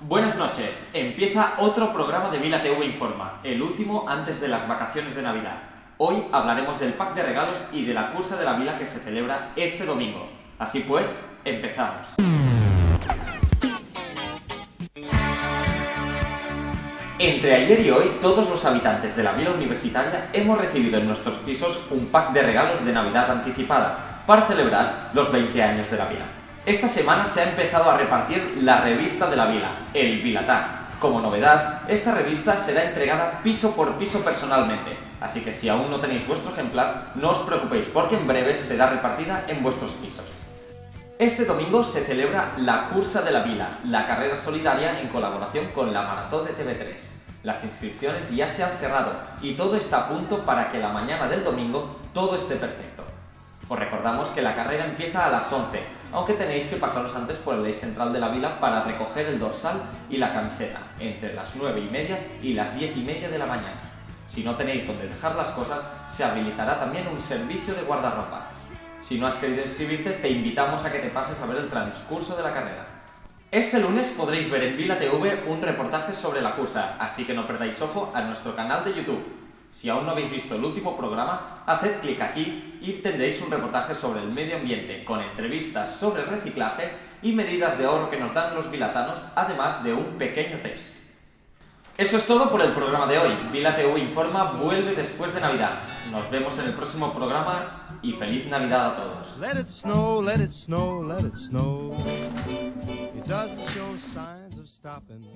Buenas noches, empieza otro programa de Vila TV Informa, el último antes de las vacaciones de Navidad. Hoy hablaremos del pack de regalos y de la cursa de la Vila que se celebra este domingo. Así pues, empezamos. Entre ayer y hoy, todos los habitantes de la Vila Universitaria hemos recibido en nuestros pisos un pack de regalos de Navidad anticipada para celebrar los 20 años de la Vila. Esta semana se ha empezado a repartir la revista de la Vila, el Vilatá. Como novedad, esta revista será entregada piso por piso personalmente, así que si aún no tenéis vuestro ejemplar, no os preocupéis porque en breve será repartida en vuestros pisos. Este domingo se celebra la Cursa de la Vila, la carrera solidaria en colaboración con la Maratón de TV3. Las inscripciones ya se han cerrado y todo está a punto para que la mañana del domingo todo esté perfecto. Os recordamos que la carrera empieza a las 11, aunque tenéis que pasaros antes por el eje central de la vila para recoger el dorsal y la camiseta, entre las 9 y media y las 10 y media de la mañana. Si no tenéis donde dejar las cosas, se habilitará también un servicio de guardarropa. Si no has querido inscribirte, te invitamos a que te pases a ver el transcurso de la carrera. Este lunes podréis ver en Vila TV un reportaje sobre la cursa, así que no perdáis ojo a nuestro canal de YouTube. Si aún no habéis visto el último programa, haced clic aquí y tendréis un reportaje sobre el medio ambiente, con entrevistas sobre reciclaje y medidas de ahorro que nos dan los vilatanos, además de un pequeño test. Eso es todo por el programa de hoy. Vila TV Informa vuelve después de Navidad. Nos vemos en el próximo programa y feliz Navidad a todos. Let it snow, let it snow, let it snow. It doesn't show signs of stopping.